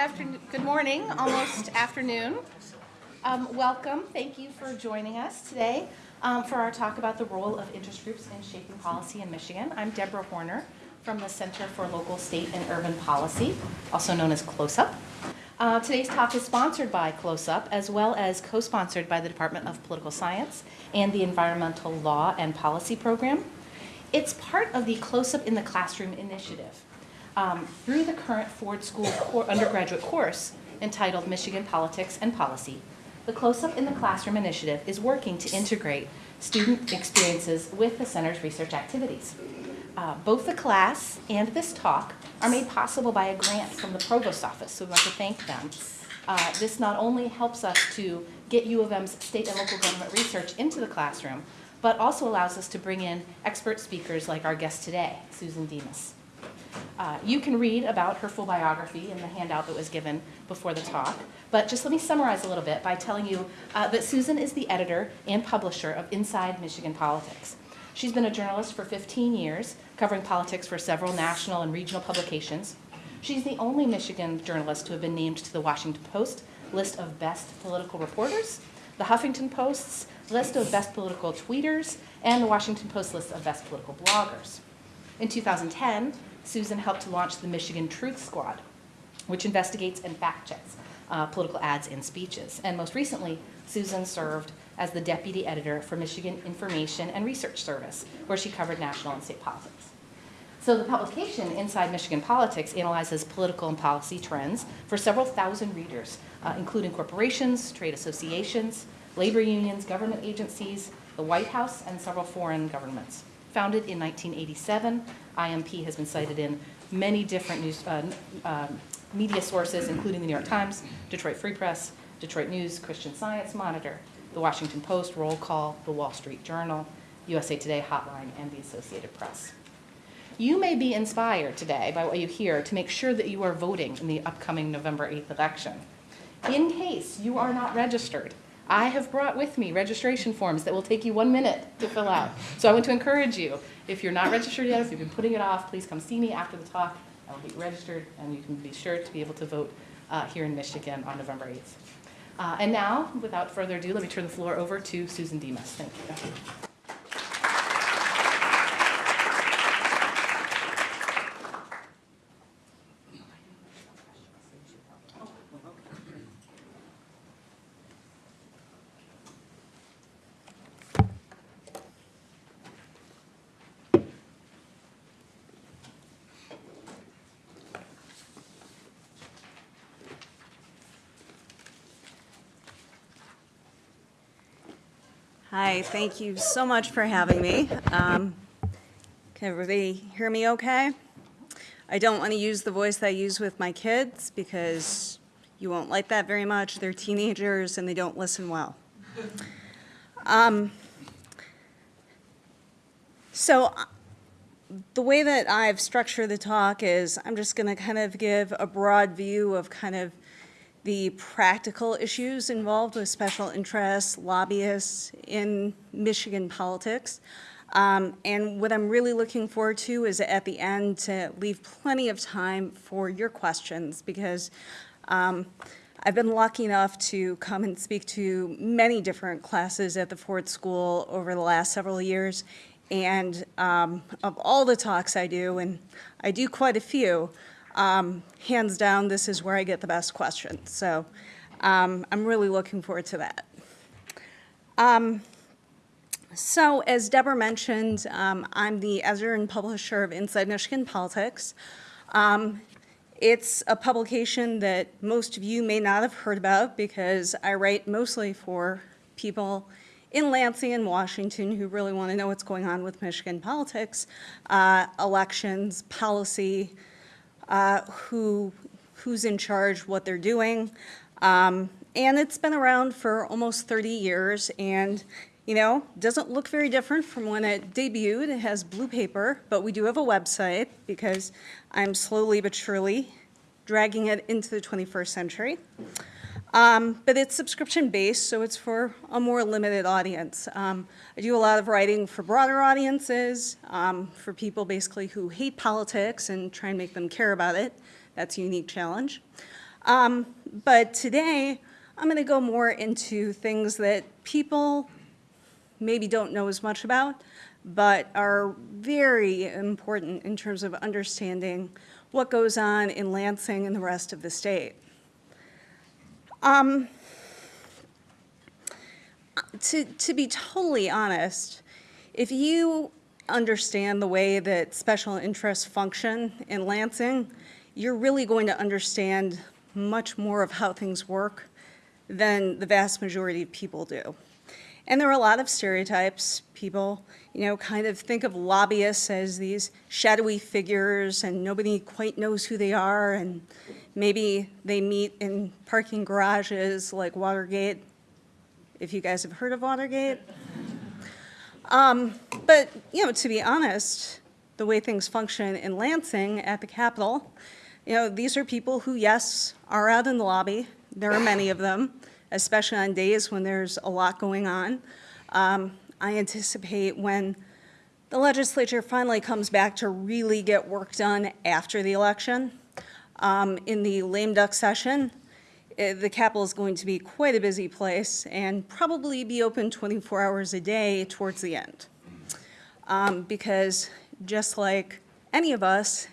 afternoon, good morning, almost afternoon. Um, welcome, thank you for joining us today um, for our talk about the role of interest groups in shaping policy in Michigan. I'm Deborah Horner from the Center for Local, State, and Urban Policy, also known as CLOSUP. Uh, today's talk is sponsored by CLOSUP as well as co-sponsored by the Department of Political Science and the Environmental Law and Policy Program. It's part of the CLOSUP in the Classroom initiative um, through the current Ford School undergraduate course entitled Michigan Politics and Policy. The CLOSUP in the Classroom initiative is working to integrate student experiences with the center's research activities. Uh, both the class and this talk are made possible by a grant from the provost office, so we want to thank them. Uh, this not only helps us to get U of M's state and local government research into the classroom, but also allows us to bring in expert speakers like our guest today, Susan Demas. Uh, you can read about her full biography in the handout that was given before the talk, but just let me summarize a little bit by telling you uh, that Susan is the editor and publisher of Inside Michigan Politics. She's been a journalist for 15 years, covering politics for several national and regional publications. She's the only Michigan journalist to have been named to the Washington Post list of best political reporters, the Huffington Post's list of best political tweeters, and the Washington Post list of best political bloggers. In 2010, Susan helped to launch the Michigan Truth Squad, which investigates and fact checks uh, political ads and speeches. And most recently, Susan served as the deputy editor for Michigan Information and Research Service, where she covered national and state politics. So the publication, Inside Michigan Politics, analyzes political and policy trends for several thousand readers, uh, including corporations, trade associations, labor unions, government agencies, the White House, and several foreign governments. Founded in 1987, IMP has been cited in many different news, uh, uh, media sources, including the New York Times, Detroit Free Press, Detroit News, Christian Science Monitor, the Washington Post, Roll Call, the Wall Street Journal, USA Today Hotline, and the Associated Press. You may be inspired today by what you hear to make sure that you are voting in the upcoming November 8th election. In case you are not registered, I have brought with me registration forms that will take you one minute to fill out. So I want to encourage you, if you're not registered yet, if you've been putting it off, please come see me after the talk. I will be registered and you can be sure to be able to vote uh, here in Michigan on November 8th. Uh, and now, without further ado, let me turn the floor over to Susan Demas. Thank you. Hi, thank you so much for having me. Um, can everybody hear me okay? I don't want to use the voice that I use with my kids because you won't like that very much. They're teenagers and they don't listen well. Um, so the way that I've structured the talk is I'm just going to kind of give a broad view of kind of the practical issues involved with special interests, lobbyists in Michigan politics. Um, and what I'm really looking forward to is at the end to leave plenty of time for your questions because um, I've been lucky enough to come and speak to many different classes at the Ford School over the last several years. And um, of all the talks I do, and I do quite a few, um, hands down, this is where I get the best questions. So um, I'm really looking forward to that. Um, so as Deborah mentioned, um, I'm the editor and publisher of Inside Michigan Politics. Um, it's a publication that most of you may not have heard about because I write mostly for people in Lansing and Washington who really want to know what's going on with Michigan politics, uh, elections, policy, uh, who, who's in charge, what they're doing. Um, and it's been around for almost 30 years and you know, doesn't look very different from when it debuted. It has blue paper, but we do have a website because I'm slowly but surely dragging it into the 21st century. Um, but it's subscription-based, so it's for a more limited audience. Um, I do a lot of writing for broader audiences, um, for people basically who hate politics and try and make them care about it. That's a unique challenge. Um, But today, I'm going to go more into things that people maybe don't know as much about, but are very important in terms of understanding what goes on in Lansing and the rest of the state. Um, to, to be totally honest, if you understand the way that special interests function in Lansing, you're really going to understand much more of how things work than the vast majority of people do. And there are a lot of stereotypes. People, you know, kind of think of lobbyists as these shadowy figures and nobody quite knows who they are and maybe they meet in parking garages like Watergate, if you guys have heard of Watergate. Um, But, you know, to be honest, the way things function in Lansing at the Capitol, you know, these are people who, yes, are out in the lobby. There are many of them, especially on days when there's a lot going on. Um, I anticipate when the legislature finally comes back to really get work done after the election, um, in the lame duck session, eh, the Capitol is going to be quite a busy place and probably be open 24 hours a day towards the end. Um, Because just like any of us,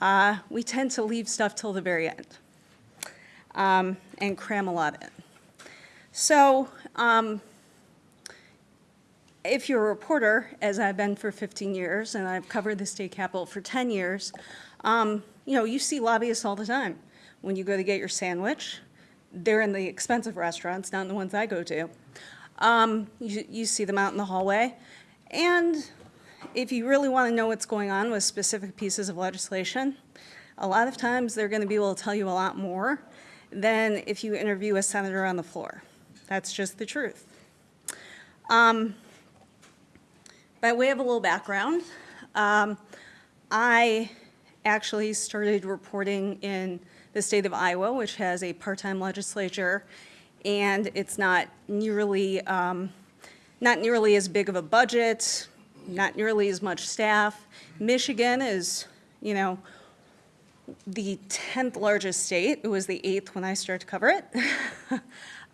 uh, we tend to leave stuff till the very end um, and cram a lot in. So um, if you're a reporter, as I've been for 15 years, and I've covered the state capitol for 10 years, um, you know, you see lobbyists all the time. When you go to get your sandwich, they're in the expensive restaurants, not in the ones I go to. Um, you, you see them out in the hallway. And if you really want to know what's going on with specific pieces of legislation, a lot of times they're going to be able to tell you a lot more than if you interview a senator on the floor. That's just the truth. Um, by way of a little background, um, I actually started reporting in the state of Iowa, which has a part-time legislature, and it's not nearly, um, not nearly as big of a budget, not nearly as much staff. Michigan is, you know, the 10th largest state. It was the eighth when I started to cover it.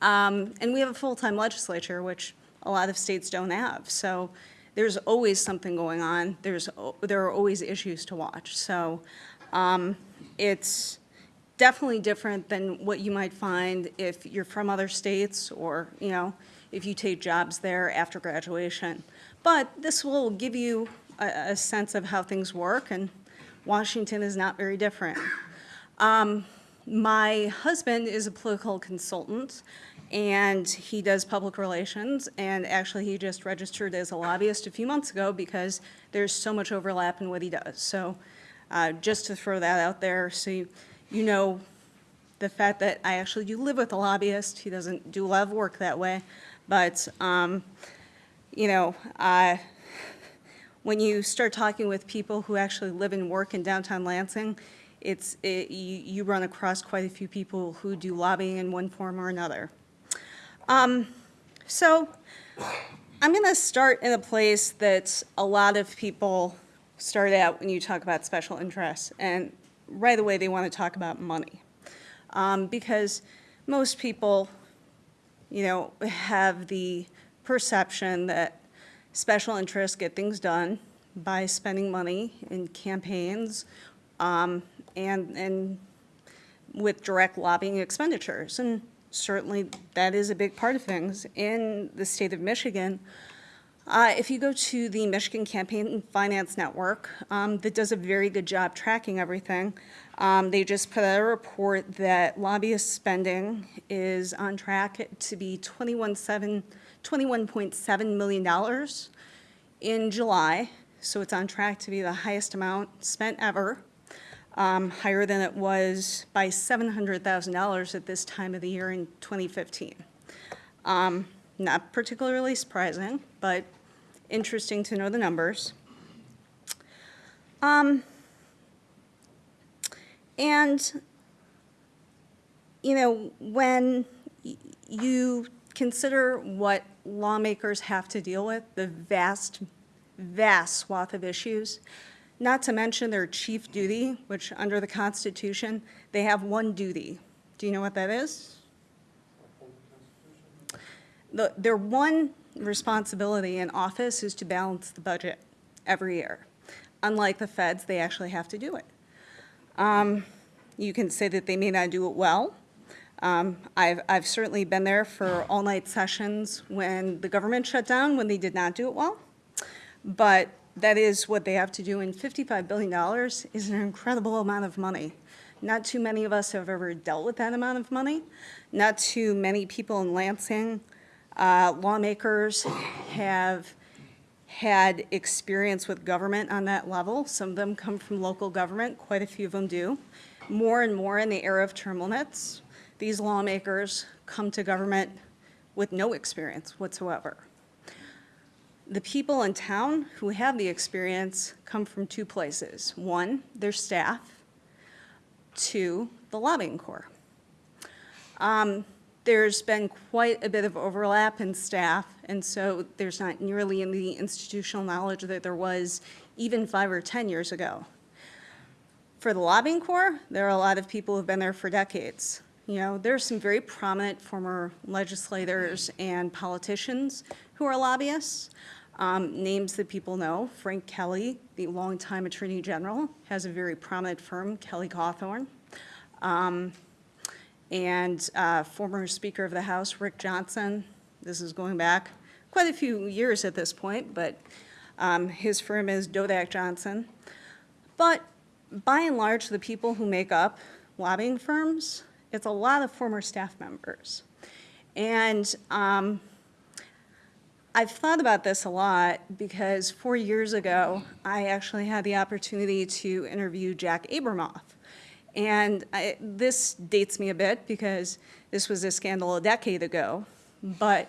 um, and we have a full-time legislature, which a lot of states don't have. So there's always something going on. There's, there are always issues to watch. So um, it's definitely different than what you might find if you're from other states or, you know, if you take jobs there after graduation. But this will give you a, a sense of how things work, and Washington is not very different. Um, my husband is a political consultant, and he does public relations, and actually he just registered as a lobbyist a few months ago because there's so much overlap in what he does. So uh, just to throw that out there, so you, you know the fact that I actually do live with a lobbyist. He doesn't do a lot of work that way, but um, you know, when you start talking with people who actually live and work in downtown Lansing, it's, it, you, you run across quite a few people who do lobbying in one form or another. Um, so I'm going to start in a place that a lot of people start out when you talk about special interests, and right away they want to talk about money. Um, because most people, you know, have the perception that special interests get things done by spending money in campaigns um, and, and with direct lobbying expenditures. And certainly that is a big part of things. In the state of Michigan, uh, if you go to the Michigan Campaign Finance Network, um, that does a very good job tracking everything, um, they just put out a report that lobbyist spending is on track to be 21.7 $21.7 million in July, so it's on track to be the highest amount spent ever, um, higher than it was by $700,000 at this time of the year in 2015. Um, Not particularly surprising, but interesting to know the numbers. Um, And, you know, when you consider what lawmakers have to deal with, the vast, vast swath of issues, Not to mention their chief duty, which under the Constitution, they have one duty. Do you know what that is? The, their one responsibility in office is to balance the budget every year. Unlike the feds, they actually have to do it. Um, You can say that they may not do it well. Um, I've, I've certainly been there for all-night sessions when the government shut down, when they did not do it well. But that is what they have to do, and $55 billion is an incredible amount of money. Not too many of us have ever dealt with that amount of money. Not too many people in Lansing, uh, lawmakers have had experience with government on that level. Some of them come from local government, quite a few of them do. More and more in the era of term limits, these lawmakers come to government with no experience whatsoever. The people in town who have the experience come from two places. One, their staff. Two, the lobbying corps. Um, There's been quite a bit of overlap in staff, and so there's not nearly the institutional knowledge that there was even five or 10 years ago. For the lobbying corps, there are a lot of people who've been there for decades. You know, there are some very prominent former legislators and politicians who are lobbyists. Um, Names that people know, Frank Kelley, the longtime Attorney General, has a very prominent firm, Kelley Cawthorne. Um, And uh, former Speaker of the House, Rick Johnson, this is going back quite a few years at this point, but um, his firm is Dodak Johnson. But by and large, the people who make up lobbying firms, it's a lot of former staff members. And um, I've thought about this a lot because four years ago, I actually had the opportunity to interview Jack Abramoff. And I, this dates me a bit because this was a scandal a decade ago, but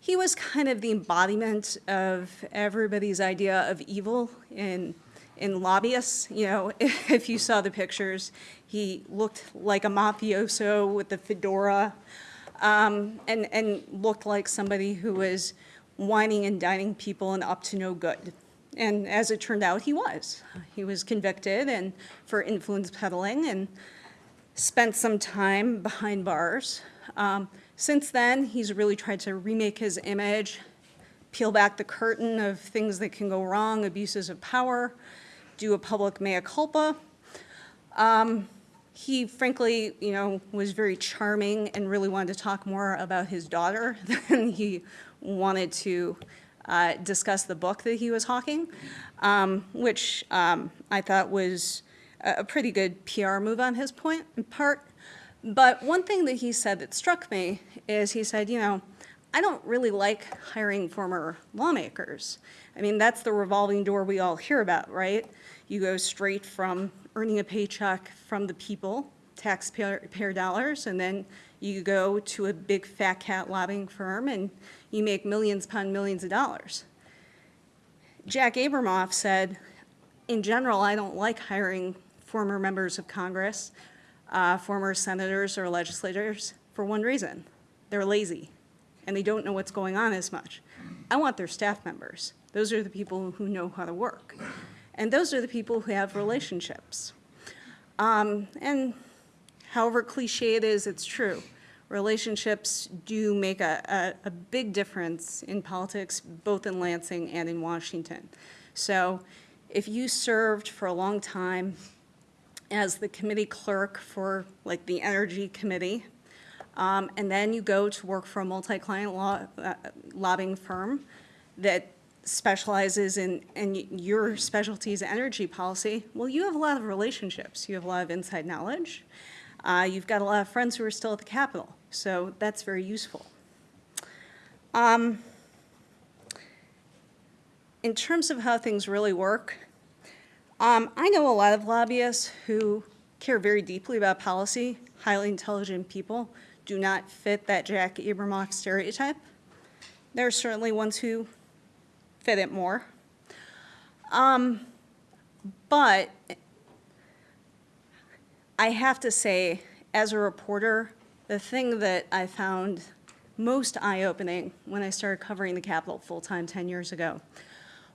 he was kind of the embodiment of everybody's idea of evil in in lobbyists. You know, if you saw the pictures, he looked like a mafioso with the fedora, um, and and looked like somebody who was wining and dining people and up to no good. And as it turned out, he was. He was convicted and for influence peddling and spent some time behind bars. Um, since then, he's really tried to remake his image, peel back the curtain of things that can go wrong, abuses of power, do a public mea culpa. Um, he frankly, you know, was very charming and really wanted to talk more about his daughter than he wanted to uh, discuss the book that he was hawking, um, which um, I thought was a pretty good PR move on his point, in part. But one thing that he said that struck me is he said, you know, I don't really like hiring former lawmakers. I mean, that's the revolving door we all hear about, right? You go straight from earning a paycheck from the people, taxpayer dollars, and then you go to a big fat cat lobbying firm and you make millions upon millions of dollars. Jack Abramoff said, in general, I don't like hiring former members of Congress, uh, former senators or legislators for one reason. They're lazy and they don't know what's going on as much. I want their staff members. Those are the people who know how to work. And those are the people who have relationships. Um, and however cliche it is, it's true. Relationships do make a, a, a big difference in politics, both in Lansing and in Washington. So if you served for a long time as the committee clerk for like the Energy Committee, um, and then you go to work for a multi-client uh, lobbying firm that specializes in, and your specialty is energy policy, well, you have a lot of relationships. You have a lot of inside knowledge. Uh, you've got a lot of friends who are still at the Capitol, so that's very useful. Um, in terms of how things really work, um, I know a lot of lobbyists who care very deeply about policy, highly intelligent people, do not fit that Jack Abramoff stereotype. There are certainly ones who fit it more. Um, but I have to say, as a reporter, the thing that I found most eye-opening when I started covering the Capitol full-time 10 years ago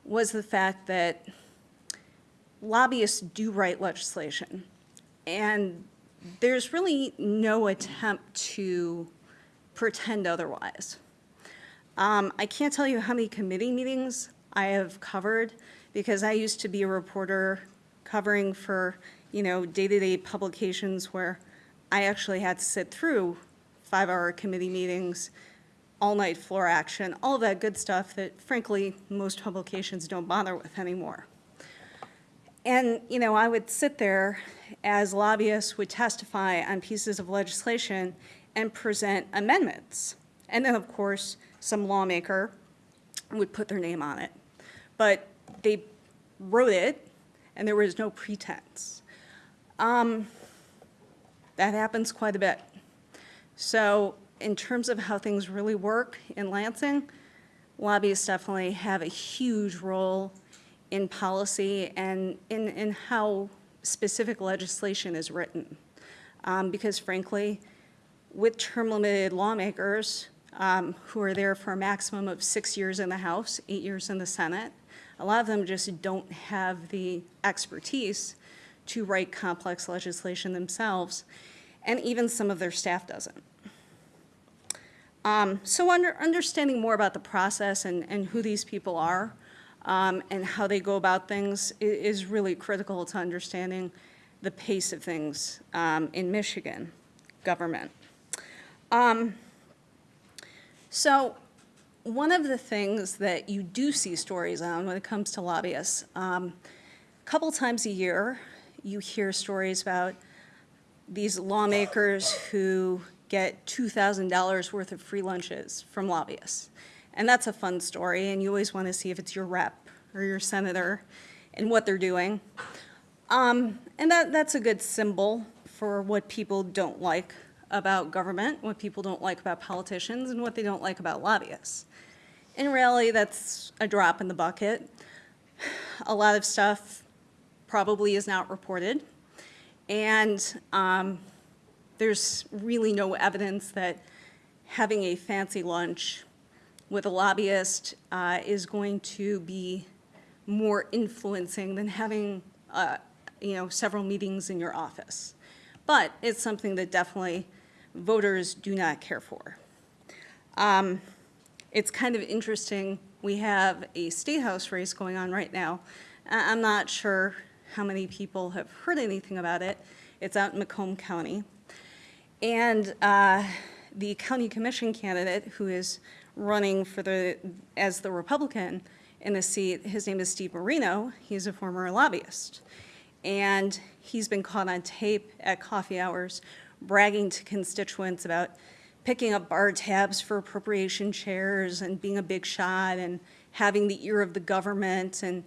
was the fact that lobbyists do write legislation. And there's really no attempt to pretend otherwise. Um, I can't tell you how many committee meetings I have covered because I used to be a reporter covering for, you know, day-to-day publications where I actually had to sit through five-hour committee meetings, all-night floor action, all that good stuff that frankly, most publications don't bother with anymore. And, you know, I would sit there as lobbyists would testify on pieces of legislation and present amendments. And then, of course, some lawmaker would put their name on it. But they wrote it, and there was no pretense. Um, that happens quite a bit. So in terms of how things really work in Lansing, lobbyists definitely have a huge role in policy and in, in how specific legislation is written. Um, because frankly, with term-limited lawmakers um, who are there for a maximum of six years in the House, eight years in the Senate, a lot of them just don't have the expertise to write complex legislation themselves, and even some of their staff doesn't. Um, so under, understanding more about the process and, and who these people are um, and how they go about things is really critical to understanding the pace of things um, in Michigan government. Um, so one of the things that you do see stories on when it comes to lobbyists, um, a couple times a year, you hear stories about these lawmakers who get $2,000 worth of free lunches from lobbyists. And that's a fun story, and you always want to see if it's your rep or your senator and what they're doing. Um, and that, that's a good symbol for what people don't like about government, what people don't like about politicians, and what they don't like about lobbyists. In reality, that's a drop in the bucket. A lot of stuff probably is not reported. And um, there's really no evidence that having a fancy lunch with a lobbyist uh, is going to be more influencing than having, uh, you know, several meetings in your office. But it's something that definitely voters do not care for. Um, It's kind of interesting, we have a state house race going on right now. I'm not sure how many people have heard anything about it. It's out in Macomb County. And uh, the county commission candidate who is running for the, as the Republican in the seat, his name is Steve Marino. He's a former lobbyist. And he's been caught on tape at coffee hours bragging to constituents about picking up bar tabs for appropriation chairs and being a big shot and having the ear of the government and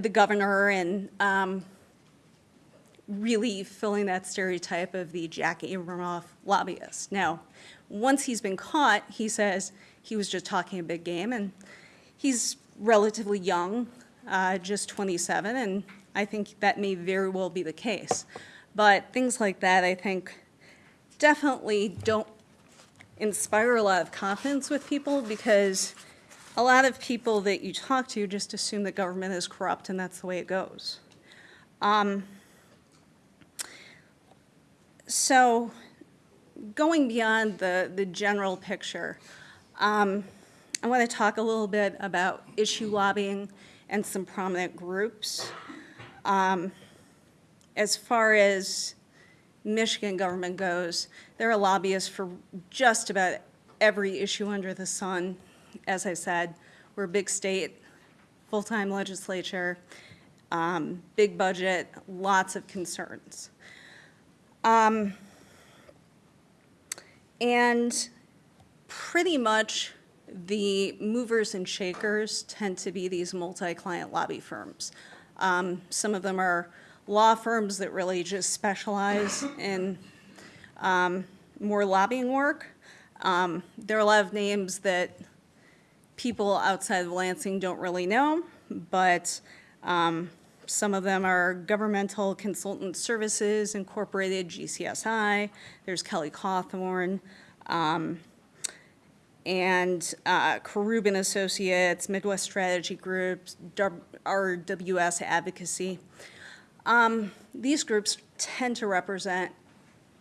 the governor and um, really filling that stereotype of the Jack Abramoff lobbyist. Now, once he's been caught, he says he was just talking a big game, and he's relatively young, uh, just 27, and I think that may very well be the case. But things like that, I think, definitely don't inspire a lot of confidence with people because a lot of people that you talk to just assume that government is corrupt and that's the way it goes. Um, so going beyond the, the general picture, um, I want to talk a little bit about issue lobbying and some prominent groups. Um, as far as Michigan government goes, there are lobbyists for just about every issue under the sun. As I said, we're a big state, full-time legislature, um, big budget, lots of concerns. Um, and pretty much the movers and shakers tend to be these multi-client lobby firms. Um, some of them are law firms that really just specialize in um, more lobbying work. Um, there are a lot of names that people outside of Lansing don't really know, but um, some of them are Governmental Consultant Services Incorporated, GCSI. There's Kelley Cawthorne, um, and uh, Associates, Midwest Strategy Groups, RWS Advocacy. Um, These groups tend to represent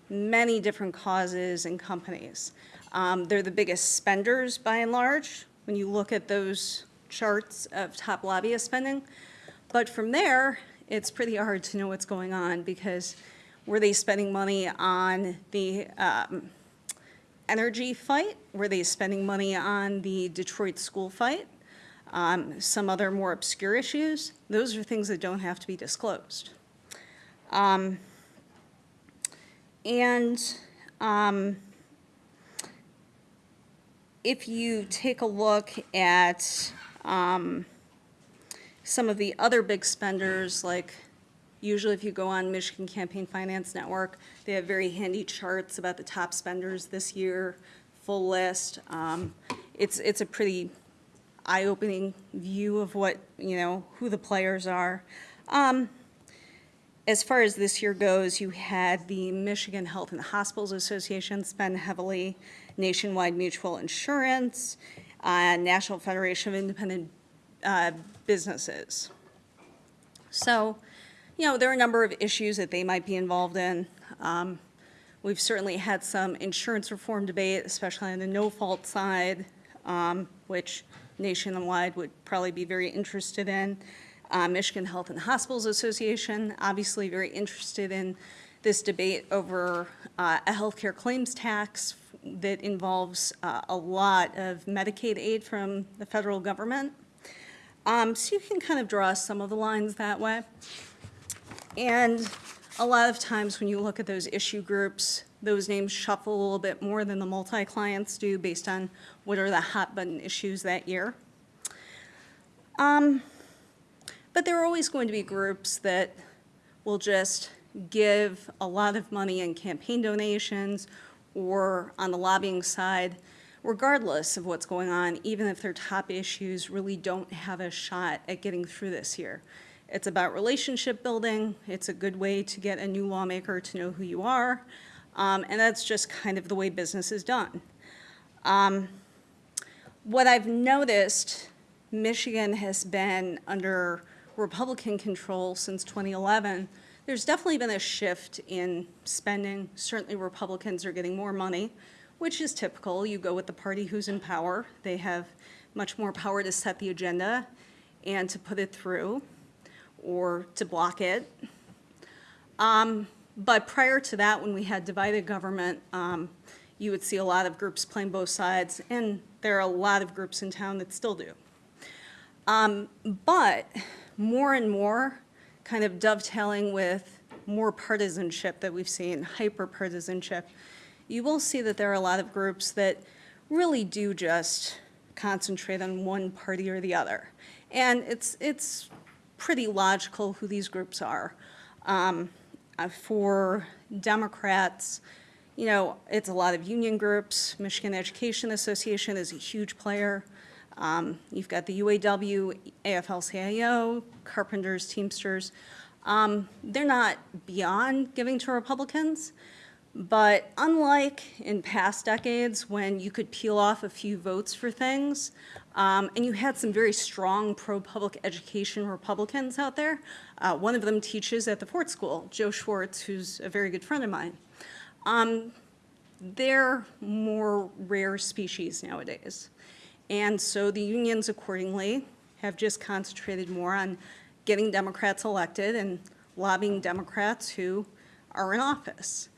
many different causes and companies. Um, They're the biggest spenders by and large, when you look at those charts of top lobbyist spending. But from there, it's pretty hard to know what's going on, because were they spending money on the um, energy fight? Were they spending money on the Detroit school fight? Um, Some other more obscure issues? Those are things that don't have to be disclosed. Um, And um, if you take a look at um, some of the other big spenders, like usually if you go on Michigan Campaign Finance Network, they have very handy charts about the top spenders this year, full list. Um, It's, it's a pretty eye-opening view of what, you know, who the players are. Um, As far as this year goes, you had the Michigan Health and Hospitals Association spend heavily, Nationwide Mutual Insurance, uh, National Federation of Independent uh, Businesses. So, you know, there are a number of issues that they might be involved in. Um, We've certainly had some insurance reform debate, especially on the no-fault side, um, which Nationwide would probably be very interested in. Uh, Michigan Health and Hospitals Association, obviously very interested in this debate over uh, a healthcare claims tax that involves uh, a lot of Medicaid aid from the federal government. Um, So you can kind of draw some of the lines that way. And a lot of times when you look at those issue groups, those names shuffle a little bit more than the multi-clients do based on what are the hot button issues that year. Um, But there are always going to be groups that will just give a lot of money in campaign donations or on the lobbying side, regardless of what's going on, even if their top issues really don't have a shot at getting through this year. It's about relationship building. It's a good way to get a new lawmaker to know who you are. Um, and that's just kind of the way business is done. Um, what I've noticed, Michigan has been under Republican control since 2011. There's definitely been a shift in spending. Certainly Republicans are getting more money, which is typical. You go with the party who's in power. They have much more power to set the agenda and to put it through or to block it. Um, But prior to that, when we had divided government, um, you would see a lot of groups playing both sides, and there are a lot of groups in town that still do. Um, But more and more, kind of dovetailing with more partisanship that we've seen, hyper-partisanship, you will see that there are a lot of groups that really do just concentrate on one party or the other. And it's, it's pretty logical who these groups are. Um, uh, For Democrats, you know, it's a lot of union groups. Michigan Education Association is a huge player. Um, You've got the UAW, AFL-CIO, Carpenters, Teamsters. Um, They're not beyond giving to Republicans, but unlike in past decades, when you could peel off a few votes for things, um, and you had some very strong pro-public education Republicans out there, uh, one of them teaches at the Ford School, Joe Schwarz, who's a very good friend of mine. Um, they're more rare species nowadays. And so the unions accordingly have just concentrated more on getting Democrats elected and lobbying Democrats who are in office.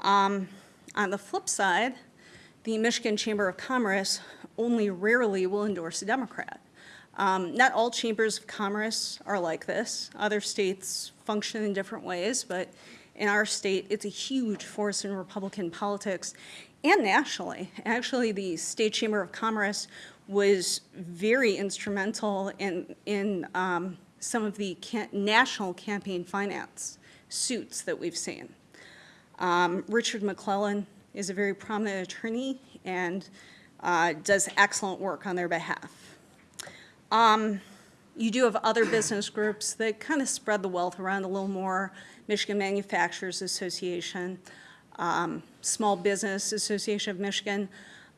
Um, On the flip side, the Michigan Chamber of Commerce only rarely will endorse a Democrat. Um, Not all chambers of commerce are like this. Other states function in different ways, but in our state, it's a huge force in Republican politics and nationally. Actually, the State Chamber of Commerce was very instrumental in, in um, some of the national campaign finance suits that we've seen. Um, Richard McLellan is a very prominent attorney and uh, does excellent work on their behalf. Um, You do have other business groups that kind of spread the wealth around a little more. Michigan Manufacturers Association, um, Small Business Association of Michigan.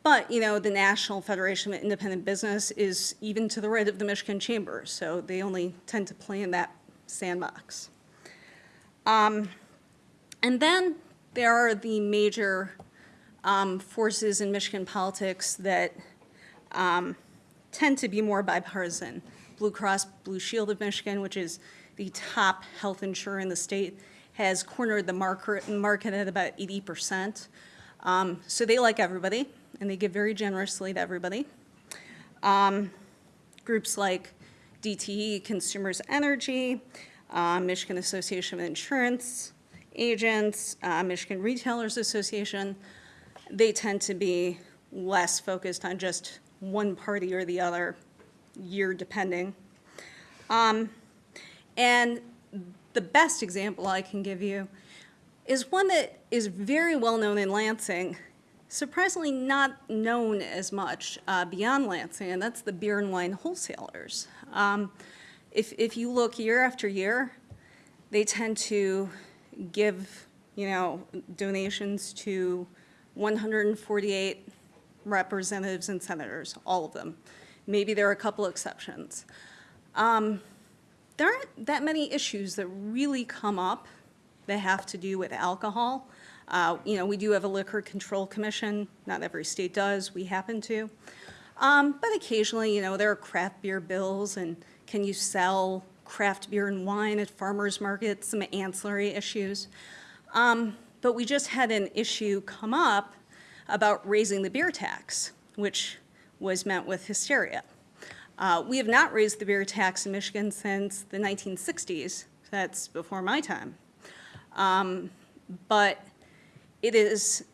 But, you know, the National Federation of Independent Business is even to the right of the Michigan Chamber, so they only tend to play in that sandbox. And then there are the major um, forces in Michigan politics that um, tend to be more bipartisan. Blue Cross Blue Shield of Michigan, which is the top health insurer in the state, has cornered the market, market at about 80%. Um, so they like everybody, and they give very generously to everybody. Um, groups like DTE, Consumers Energy, uh, Michigan Association of Insurance Agents, uh, Michigan Retailers Association, they tend to be less focused on just one party or the other, year depending. Um, and the best example I can give you is one that is very well known in Lansing, surprisingly not known as much uh, beyond Lansing, and that's the beer and wine wholesalers. Um, if, if you look year after year, they tend to give, you know, donations to 148 representatives and senators, all of them. Maybe there are a couple exceptions. Um, there aren't that many issues that really come up that have to do with alcohol. Uh, you know, we do have a liquor control commission. Not every state does. We happen to. Um, but occasionally, you know, there are craft beer bills and can you sell craft beer and wine at farmers markets, some ancillary issues. Um, but we just had an issue come up about raising the beer tax, which was met with hysteria. Uh, we have not raised the beer tax in Michigan since the 1960s. That's before my time. Um, but it is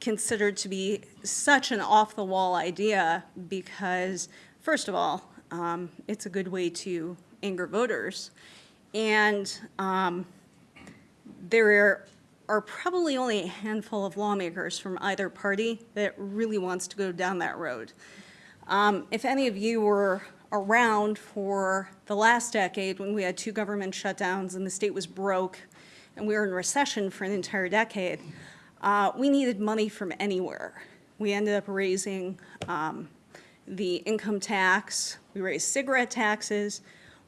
considered to be such an off-the-wall idea because, first of all, um, it's a good way to anger voters. And um, there are probably only a handful of lawmakers from either party that really wants to go down that road. Um, if any of you were around for the last decade when we had two government shutdowns and the state was broke and we were in recession for an entire decade, uh, we needed money from anywhere. We ended up raising um, the income tax, we raised cigarette taxes,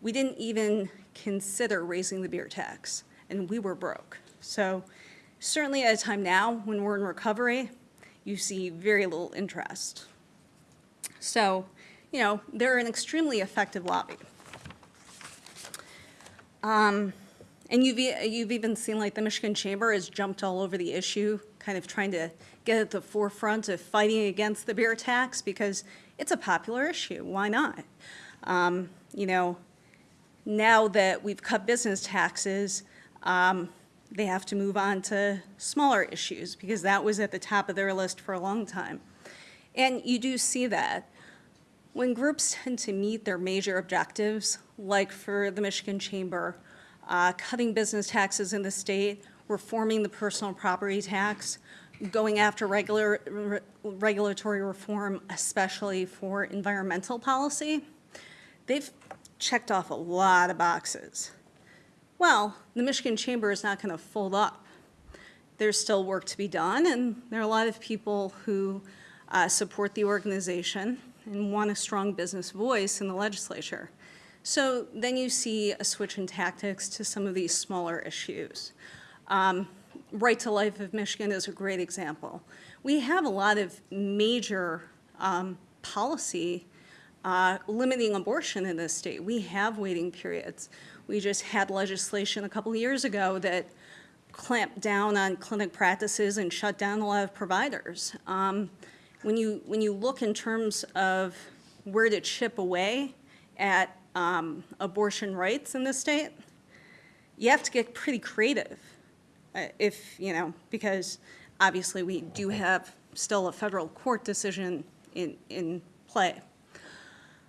we didn't even consider raising the beer tax, and we were broke. So certainly at a time now when we're in recovery, you see very little interest. So, you know, they're an extremely effective lobby. Um, and you've, you've even seen like the Michigan Chamber has jumped all over the issue, kind of trying to get at the forefront of fighting against the beer tax because it's a popular issue. Why not? Um, you know, now that we've cut business taxes, um, they have to move on to smaller issues because that was at the top of their list for a long time. And you do see that. When groups tend to meet their major objectives, like for the Michigan Chamber, uh, cutting business taxes in the state, reforming the personal property tax, going after regular, re- regulatory reform, especially for environmental policy, they've checked off a lot of boxes. Well, the Michigan Chamber is not going to fold up. There's still work to be done, and there are a lot of people who uh, support the organization and want a strong business voice in the legislature. So then you see a switch in tactics to some of these smaller issues. Um, right to Life of Michigan is a great example. We have a lot of major um, policy uh, limiting abortion in this state. We have waiting periods. We just had legislation a couple years ago that clamped down on clinic practices and shut down a lot of providers. Um, when you when you look in terms of where to chip away at um, abortion rights in this state, you have to get pretty creative. Uh, if you know, because obviously we do have still a federal court decision in in play.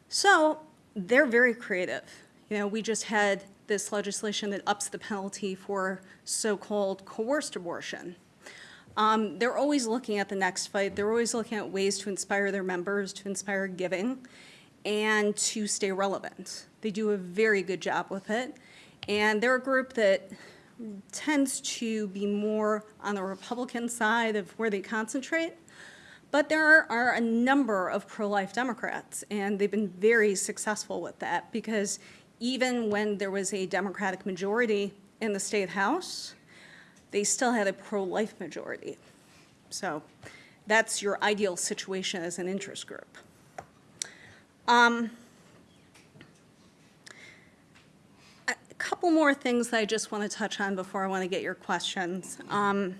So they're very creative. You know, we just had this legislation that ups the penalty for so-called coerced abortion. Um, they're always looking at the next fight. They're always looking at ways to inspire their members, to inspire giving, and to stay relevant. They do a very good job with it. And they're a group that tends to be more on the Republican side of where they concentrate. But there are a number of pro-life Democrats, and they've been very successful with that because even when there was a Democratic majority in the state house, they still had a pro-life majority. So that's your ideal situation as an interest group. Um, A couple more things that I just want to touch on before I want to get your questions. Um,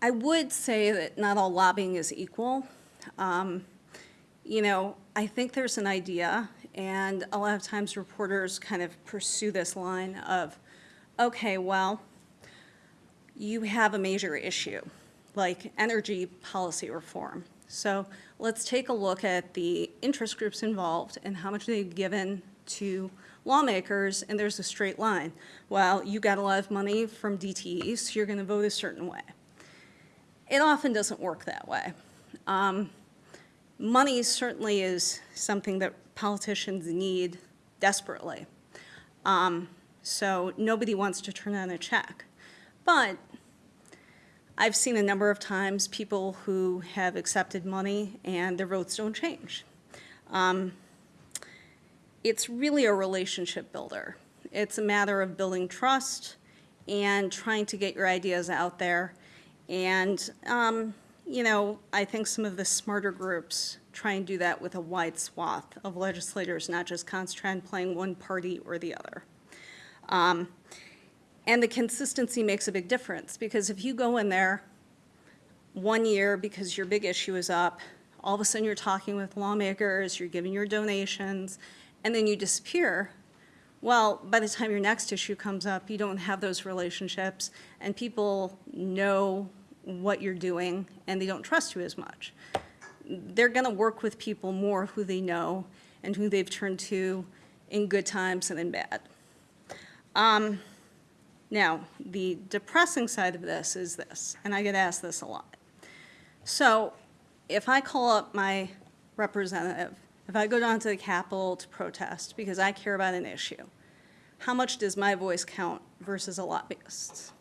I would say that not all lobbying is equal. Um, You know, I think there's an idea, and a lot of times reporters kind of pursue this line of, okay, well, you have a major issue, like energy policy reform. So let's take a look at the interest groups involved and how much they've given to lawmakers, and there's a straight line. Well, you got a lot of money from DTE, so you're gonna vote a certain way. It often doesn't work that way. Um, Money certainly is something that politicians need desperately. Um, So nobody wants to turn on a check. But I've seen a number of times people who have accepted money and their votes don't change. Um, It's really a relationship builder. It's a matter of building trust and trying to get your ideas out there. And, um, you know, I think some of the smarter groups try and do that with a wide swath of legislators, not just concentrate on playing one party or the other. Um, and the consistency makes a big difference, because if you go in there one year because your big issue is up, all of a sudden you're talking with lawmakers, you're giving your donations, and then you disappear, well, by the time your next issue comes up, you don't have those relationships, and people know what you're doing, and they don't trust you as much. They're gonna work with people more who they know and who they've turned to in good times and in bad. Um, now, the depressing side of this is this, and I get asked this a lot. So, if I call up my representative, if I go down to the Capitol to protest because I care about an issue, how much does my voice count versus a lobbyist's?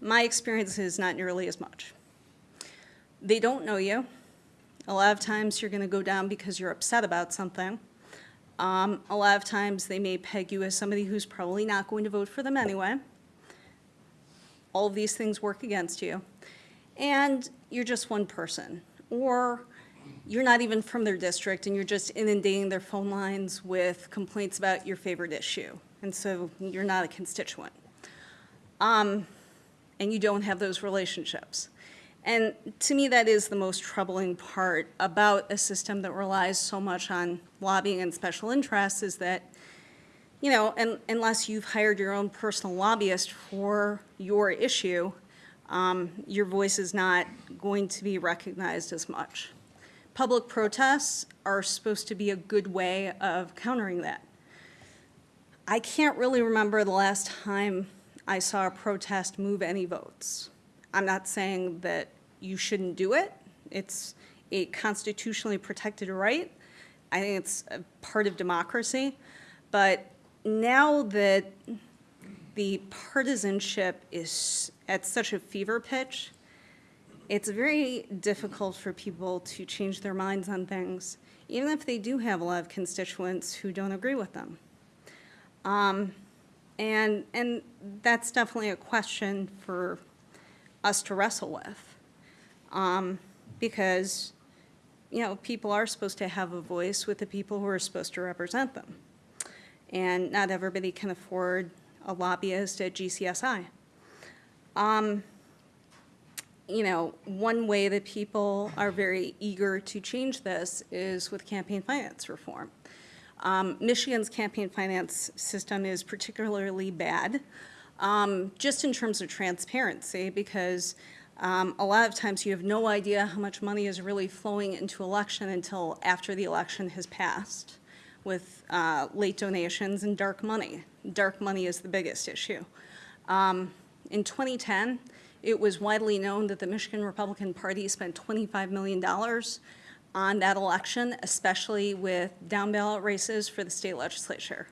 My experience is not nearly as much. They don't know you. A lot of times you're going to go down because you're upset about something. Um, a lot of times they may peg you as somebody who's probably not going to vote for them anyway. All of these things work against you. And you're just one person. Or you're not even from their district and you're just inundating their phone lines with complaints about your favorite issue. And so you're not a constituent. Um, and you don't have those relationships. And to me, that is the most troubling part about a system that relies so much on lobbying and special interests is that, you know, un unless you've hired your own personal lobbyist for your issue, um, your voice is not going to be recognized as much. Public protests are supposed to be a good way of countering that. I can't really remember the last time I saw a protest move any votes. I'm not saying that you shouldn't do it. It's a constitutionally protected right. I think it's a part of democracy. But now that the partisanship is at such a fever pitch, it's very difficult for people to change their minds on things, even if they do have a lot of constituents who don't agree with them. Um, and, and that's definitely a question for us to wrestle with. Um, because, you know, people are supposed to have a voice with the people who are supposed to represent them. And not everybody can afford a lobbyist at GCSI. Um, you know, one way that people are very eager to change this is with campaign finance reform. Um, Michigan's campaign finance system is particularly bad, um, just in terms of transparency, because um, a lot of times you have no idea how much money is really flowing into election until after the election has passed with uh, late donations and dark money. Dark money is the biggest issue. Um, in 2010, it was widely known that the Michigan Republican Party spent $25 million on that election, especially with down ballot races for the state legislature.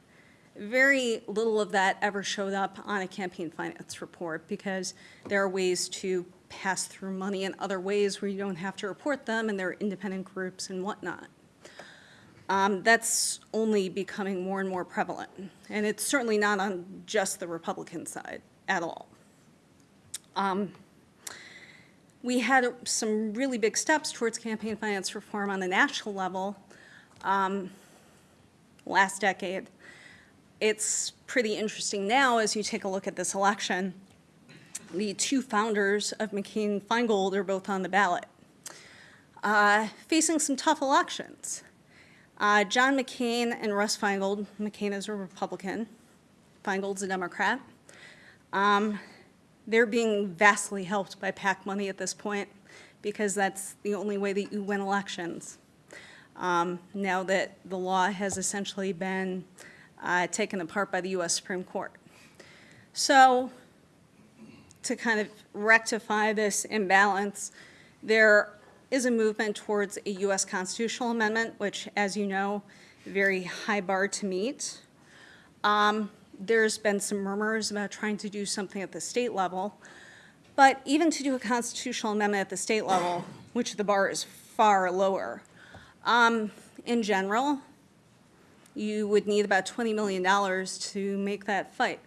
Very little of that ever showed up on a campaign finance report because there are ways to pass through money in other ways where you don't have to report them and there are independent groups and whatnot. um, that's only becoming more and more prevalent. And it's certainly not on just the Republican side at all. Um, We had some really big steps towards campaign finance reform on the national level um, last decade. It's pretty interesting now as you take a look at this election. The two founders of McCain-Feingold are both on the ballot, uh, facing some tough elections. Uh, John McCain and Russ Feingold, McCain is a Republican, Feingold's a Democrat. Um, they're being vastly helped by PAC money at this point because that's the only way that you win elections. Um, now that the law has essentially been uh, taken apart by the U.S. Supreme Court. So to kind of rectify this imbalance, there is a movement towards a U.S. constitutional amendment, which, as you know, very high bar to meet. Um, There's been some murmurs about trying to do something at the state level, but even to do a constitutional amendment at the state level, which the bar is far lower, um, in general, you would need about $20 million to make that fight.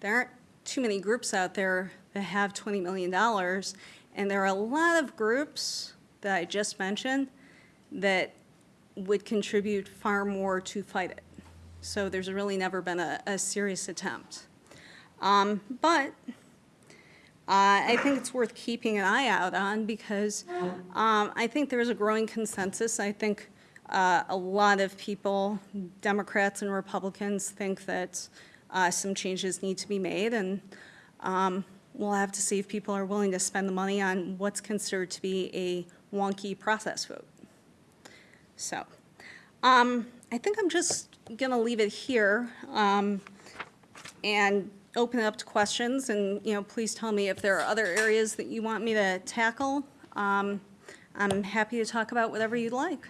There aren't too many groups out there that have $20 million, and there are a lot of groups that I just mentioned that would contribute far more to fight it. So there's really never been a, a serious attempt. Um, but uh, I think it's worth keeping an eye out on because um, I think there's a growing consensus. I think uh, a lot of people, Democrats and Republicans, think that uh, some changes need to be made, and um, we'll have to see if people are willing to spend the money on what's considered to be a wonky process vote. So, um, I think I'm just gonna leave it here, um, and open it up to questions, and, you know, please tell me if there are other areas that you want me to tackle. Um, I'm happy to talk about whatever you'd like.